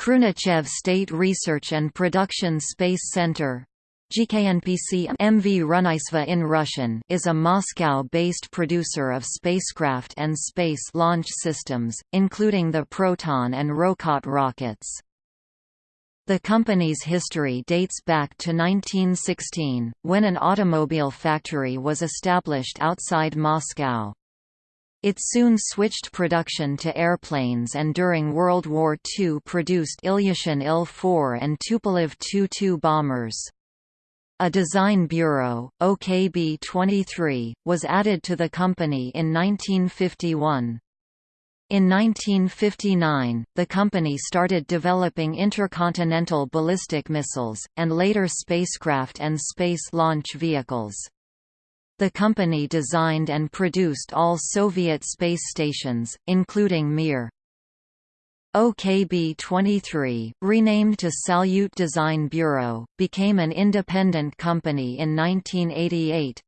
Khrunichev State Research and Production Space Center GKNPC MV Runaisva in Russian is a Moscow-based producer of spacecraft and space launch systems, including the Proton and Rokot rockets. The company's history dates back to 1916, when an automobile factory was established outside Moscow. It soon switched production to airplanes and during World War II produced Ilyushin Il-4 and Tupolev Tu-2 bombers. A design bureau, OKB-23, was added to the company in 1951. In 1959, the company started developing intercontinental ballistic missiles, and later spacecraft and space launch vehicles. The company designed and produced all Soviet space stations, including Mir. OKB-23, renamed to Salyut Design Bureau, became an independent company in 1988.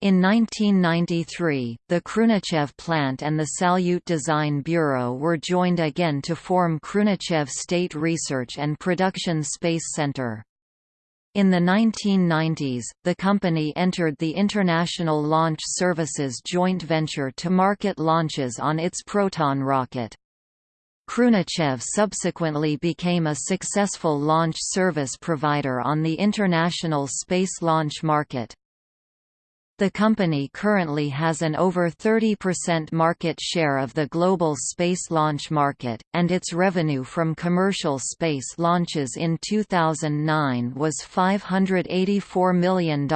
In 1993, the Khrunichev plant and the Salyut Design Bureau were joined again to form Khrunichev State Research and Production Space Center. In the 1990s, the company entered the International Launch Services joint venture to market launches on its Proton rocket. Khrunichev subsequently became a successful launch service provider on the international space launch market. The company currently has an over 30% market share of the global space launch market, and its revenue from commercial space launches in 2009 was $584 million.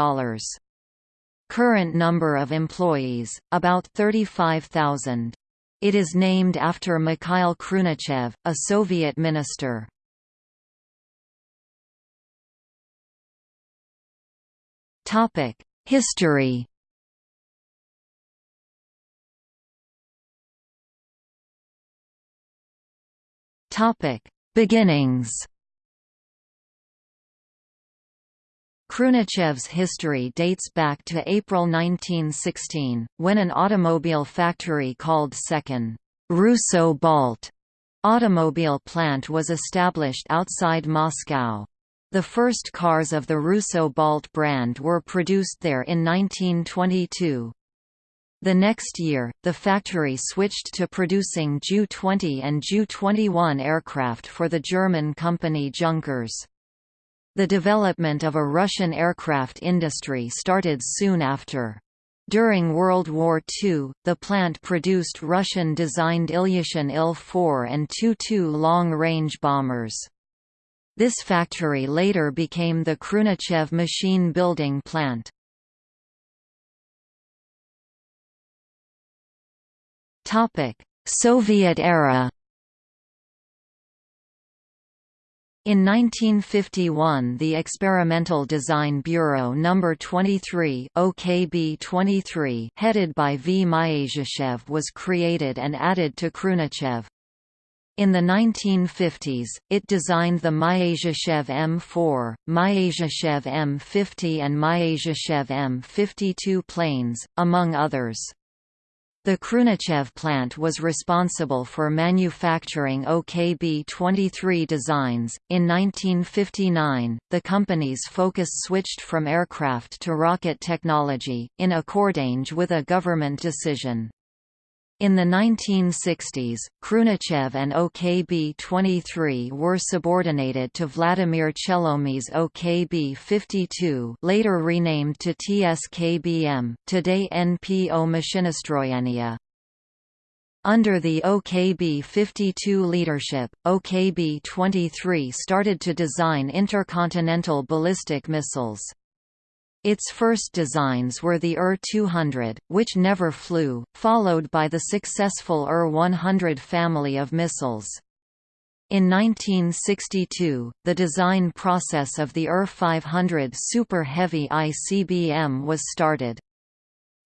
Current number of employees, about 35,000. It is named after Mikhail Khrunichev, a Soviet minister. Topic: History Beginnings. Khrunichev's history dates back to April 1916, when an automobile factory called Second Russo Balt automobile plant was established outside Moscow. The first cars of the Russo Balt brand were produced there in 1922. The next year, the factory switched to producing Ju-20 and Ju-21 aircraft for the German company Junkers. The development of a Russian aircraft industry started soon after. During World War II, the plant produced Russian-designed Ilyushin Il-4 and Tu-2 long-range bombers. This factory later became the Khrunichev machine building plant. Soviet era In 1951 the Experimental Design Bureau No. 23 OKB-23 headed by V. Myasishchev was created and added to Khrunichev. In the 1950s, it designed the Myasishchev M4, Myasishchev M50 and Myasishchev M52 planes, among others. The Khrunichev plant was responsible for manufacturing OKB-23 designs. In 1959, the company's focus switched from aircraft to rocket technology, in accordance with a government decision. In the 1960s, Khrunichev and OKB-23 were subordinated to Vladimir Chelomey's OKB-52 later renamed to TSKBM, today NPO Mashinostroyenia. Under the OKB-52 leadership, OKB-23 started to design intercontinental ballistic missiles. Its first designs were the UR-200, which never flew, followed by the successful UR-100 family of missiles. In 1962, the design process of the UR-500 Super Heavy ICBM was started.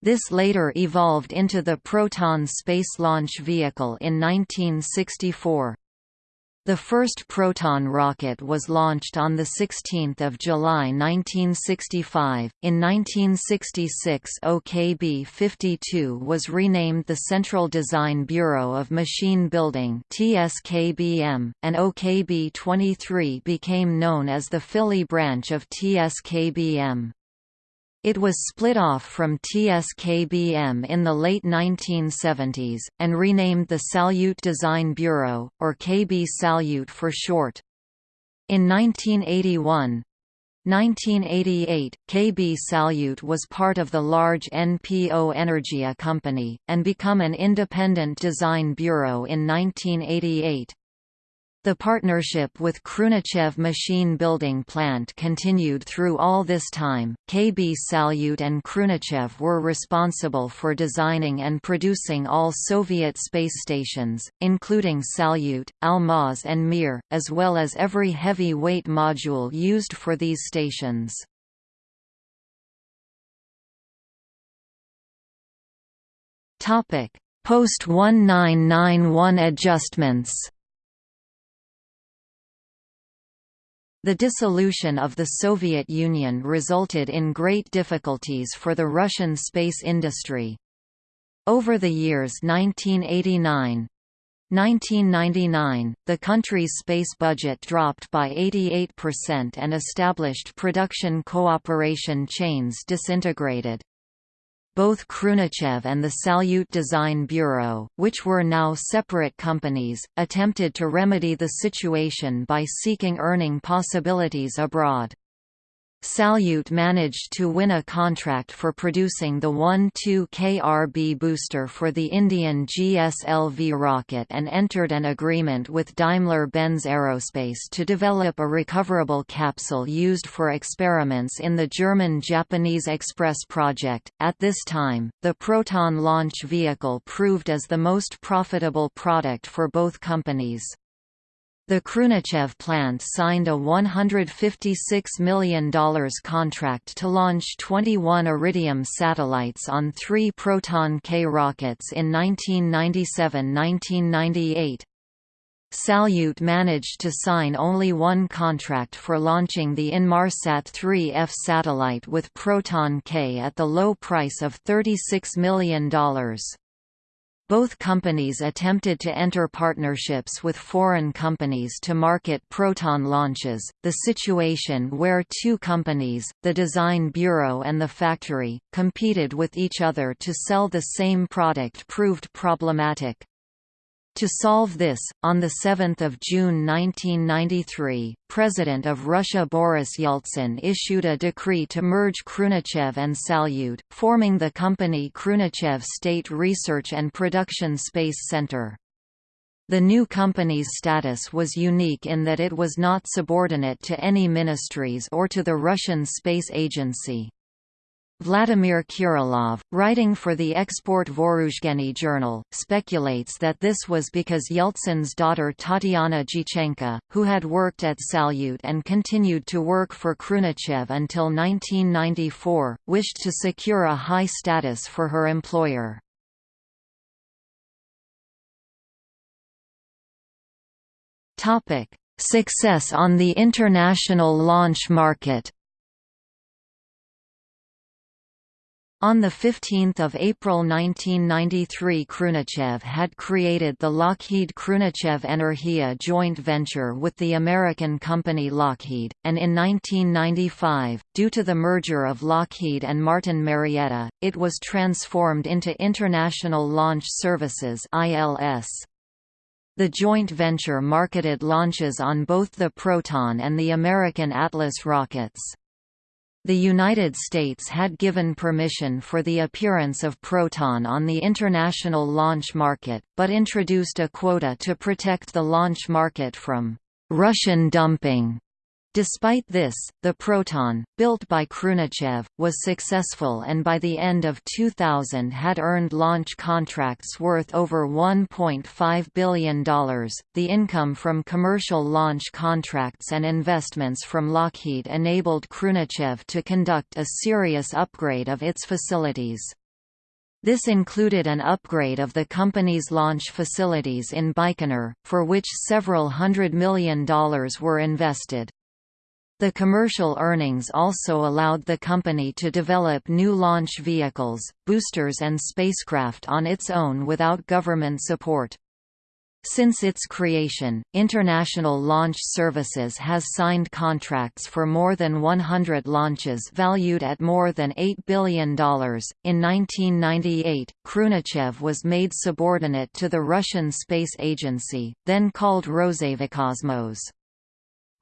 This later evolved into the Proton space launch vehicle in 1964. The first Proton rocket was launched on 16 July 1965. In 1966 OKB-52 was renamed the Central Design Bureau of Machine Building TSKBM, and OKB-23 became known as the Fili branch of TSKBM. It was split off from TSKBM in the late 1970s, and renamed the Salyut Design Bureau, or KB Salyut for short. In 1981, 1988, KB Salyut was part of the large NPO Energia company, and become an independent design bureau in 1988. The partnership with Khrunichev Machine Building Plant continued through all this time. KB Salyut and Khrunichev were responsible for designing and producing all Soviet space stations, including Salyut, Almaz, and Mir, as well as every heavy weight module used for these stations. Post 1991 adjustments The dissolution of the Soviet Union resulted in great difficulties for the Russian space industry. Over the years 1989, 1999, the country's space budget dropped by 88% and established production cooperation chains disintegrated both Khrunichev and the Salyut Design Bureau, which were now separate companies, attempted to remedy the situation by seeking earning possibilities abroad. Salyut managed to win a contract for producing the 1-2 KRB booster for the Indian GSLV rocket and entered an agreement with Daimler-Benz Aerospace to develop a recoverable capsule used for experiments in the German-Japanese Express project. At this time, the Proton launch vehicle proved as the most profitable product for both companies. The Khrunichev plant signed a $156 million contract to launch 21 Iridium satellites on three Proton K rockets in 1997–1998. Salyut managed to sign only one contract for launching the Inmarsat 3F satellite with Proton K at the low price of $36 million. Both companies attempted to enter partnerships with foreign companies to market Proton launches. The situation where two companies, the Design Bureau and the factory, competed with each other to sell the same product proved problematic. To solve this, on 7 June 1993, President of Russia Boris Yeltsin issued a decree to merge Khrunichev and Salyut, forming the company Khrunichev State Research and Production Space Center. The new company's status was unique in that it was not subordinate to any ministries or to the Russian Space Agency. Vladimir Kirilov, writing for the Export Vooruzheniy journal, speculates that this was because Yeltsin's daughter Tatiana Dyachenko, who had worked at Salyut and continued to work for Khrunichev until 1994, wished to secure a high status for her employer. Success on the international launch market On 15 April 1993 Khrunichev had created the Lockheed Khrunichev Energia joint venture with the American company Lockheed, and in 1995, due to the merger of Lockheed and Martin Marietta, it was transformed into International Launch Services The joint venture marketed launches on both the Proton and the American Atlas rockets. The United States had given permission for the appearance of Proton on the international launch market, but introduced a quota to protect the launch market from Russian dumping. Despite this, the Proton, built by Khrunichev, was successful and by the end of 2000 had earned launch contracts worth over $1.5 billion. The income from commercial launch contracts and investments from Lockheed enabled Khrunichev to conduct a serious upgrade of its facilities. This included an upgrade of the company's launch facilities in Baikonur, for which several hundred million dollars were invested. The commercial earnings also allowed the company to develop new launch vehicles, boosters and spacecraft on its own without government support. Since its creation, International Launch Services has signed contracts for more than 100 launches valued at more than $8 billion. In 1998, Khrunichev was made subordinate to the Russian Space Agency, then called Rosaviakosmos.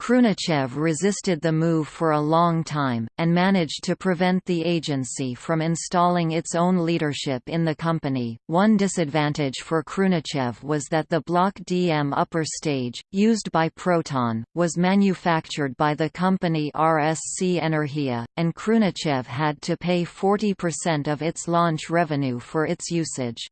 Khrunichev resisted the move for a long time, and managed to prevent the agency from installing its own leadership in the company. One disadvantage for Khrunichev was that the Block DM upper stage, used by Proton, was manufactured by the company RSC Energia, and Khrunichev had to pay 40% of its launch revenue for its usage.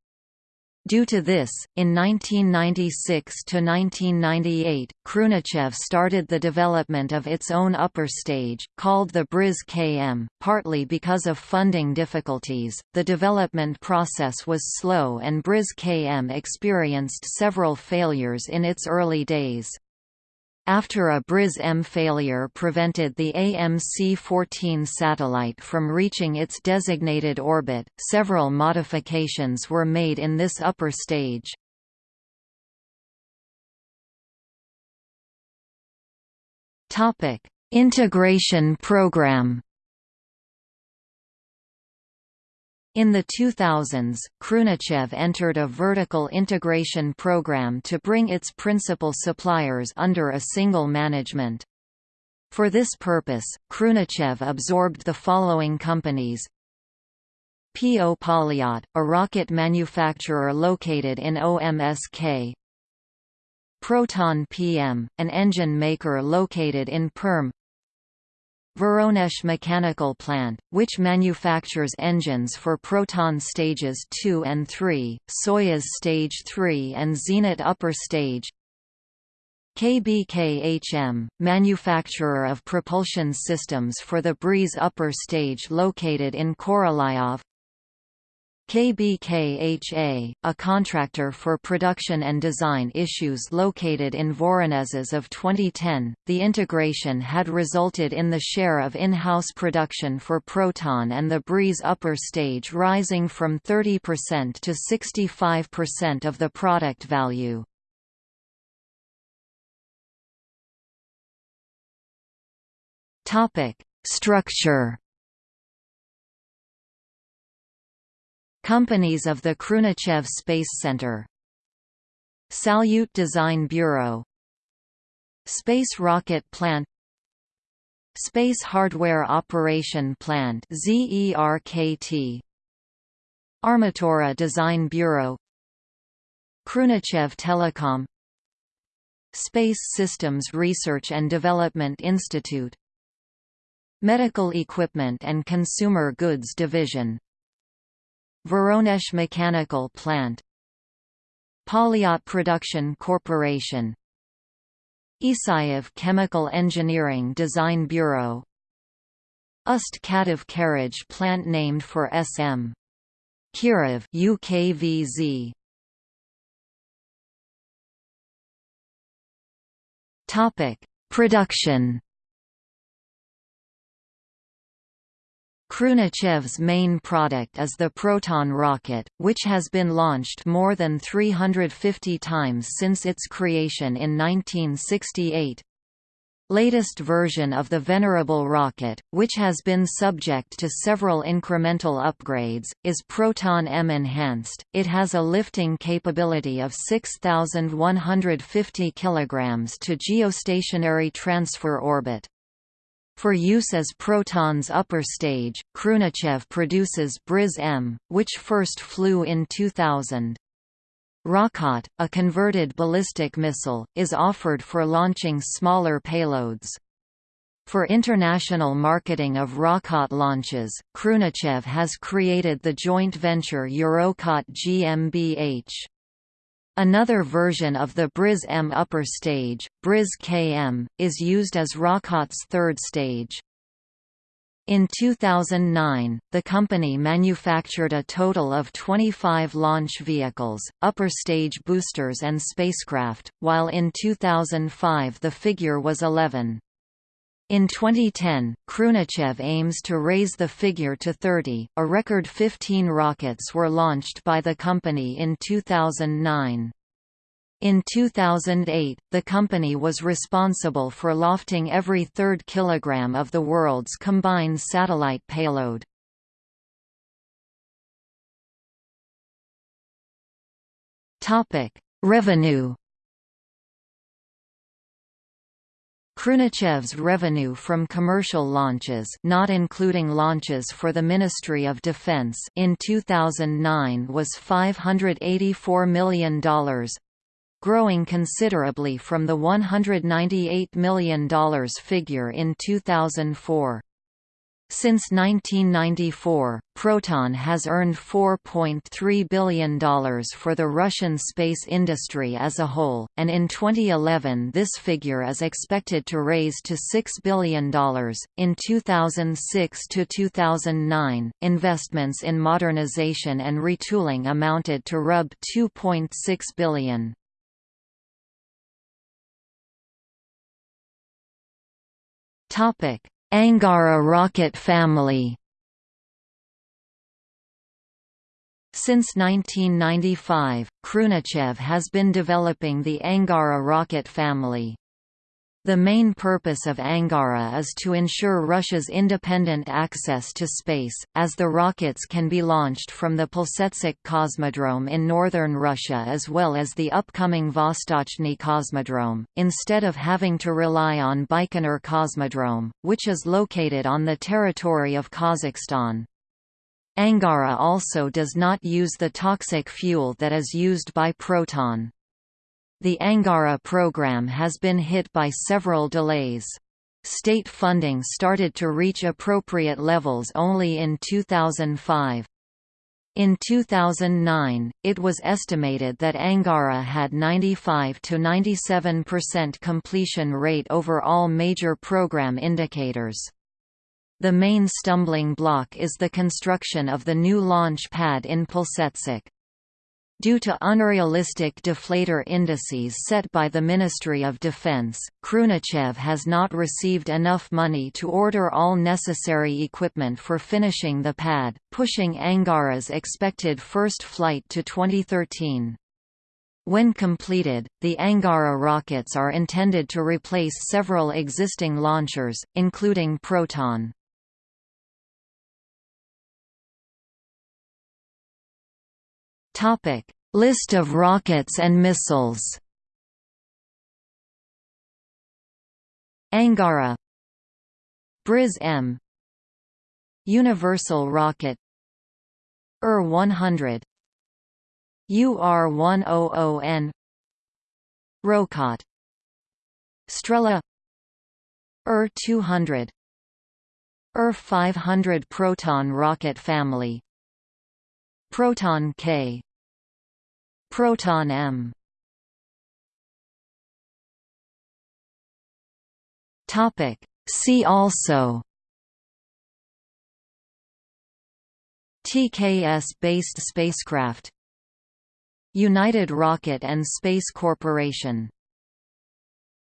Due to this, in 1996–1998, Khrunichev started the development of its own upper stage, called the Briz KM. Partly because of funding difficulties, the development process was slow and Briz KM experienced several failures in its early days. After a Briz-M failure prevented the AMC-14 satellite from reaching its designated orbit, several modifications were made in this upper stage. Integration program In the 2000s, Khrunichev entered a vertical integration program to bring its principal suppliers under a single management. For this purpose, Khrunichev absorbed the following companies P.O. Polyot, a rocket manufacturer located in OMSK Proton PM, an engine maker located in Perm Voronezh Mechanical Plant, which manufactures engines for Proton Stages 2 and 3, Soyuz Stage 3 and Zenit Upper Stage. KBKHM, manufacturer of propulsion systems for the Briz upper stage located in Korolyov KBKHA, a contractor for production and design issues located in Voronezhs of 2010, the integration had resulted in the share of in-house production for Proton and the Briz upper stage rising from 30% to 65% of the product value. Structure Companies of the Khrunichev Space Center. Salyut Design Bureau. Space Rocket Plant. Space Hardware Operation Plant ZERKT Armatura Design Bureau. Khrunichev Telecom. Space Systems Research and Development Institute. Medical Equipment and Consumer Goods Division Voronezh Mechanical Plant Polyot Production Corporation Isayev Chemical Engineering Design Bureau Ust Katav Carriage Plant named for SM. Kirov UKVZ. Topic: Production Khrunichev's main product is the Proton rocket, which has been launched more than 350 times since its creation in 1968. Latest version of the venerable rocket, which has been subject to several incremental upgrades, is Proton M enhanced. It has a lifting capability of 6150 kg to geostationary transfer orbit. For use as Proton's upper stage, Khrunichev produces Briz-M, which first flew in 2000. Rokot, a converted ballistic missile, is offered for launching smaller payloads. For international marketing of Rokot launches, Khrunichev has created the joint venture Eurokot GmbH. Another version of the Briz M upper stage, Briz KM, is used as Rokot's third stage. In 2009, the company manufactured a total of 25 launch vehicles, upper stage boosters and spacecraft, while in 2005 the figure was 11. In 2010, Khrunichev aims to raise the figure to 30. A record 15 rockets were launched by the company in 2009. In 2008, the company was responsible for lofting every third kilogram of the world's combined satellite payload. Revenue Khrunichev's revenue from commercial launches not including launches for the Ministry of Defense in 2009 was $584 million, growing considerably from the $198 million figure in 2004. Since 1994, Proton has earned $4.3 billion for the Russian space industry as a whole, and in 2011 this figure is expected to raise to $6 billion. In 2006 to 2009, investments in modernization and retooling amounted to Rub 2.6 billion. Topic: Angara rocket family. Since 1995, Khrunichev has been developing the Angara rocket family. The main purpose of Angara is to ensure Russia's independent access to space, as the rockets can be launched from the Plesetsk Cosmodrome in northern Russia as well as the upcoming Vostochny Cosmodrome, instead of having to rely on Baikonur Cosmodrome, which is located on the territory of Kazakhstan. Angara also does not use the toxic fuel that is used by Proton. The Angara program has been hit by several delays. State funding started to reach appropriate levels only in 2005. In 2009, it was estimated that Angara had 95 to 97% completion rate over all major program indicators. The main stumbling block is the construction of the new launch pad in Plesetsk. Due to unrealistic deflator indices set by the Ministry of Defense, Khrunichev has not received enough money to order all necessary equipment for finishing the pad, pushing Angara's expected first flight to 2013. When completed, the Angara rockets are intended to replace several existing launchers, including Proton. List of rockets and missiles. Angara. Briz M. Universal Rocket. UR-100 UR-100N Rokot Strela. UR-200 UR-500 Proton rocket family Proton K. Proton M. Topic. See also. TKS-based spacecraft. United Rocket and Space Corporation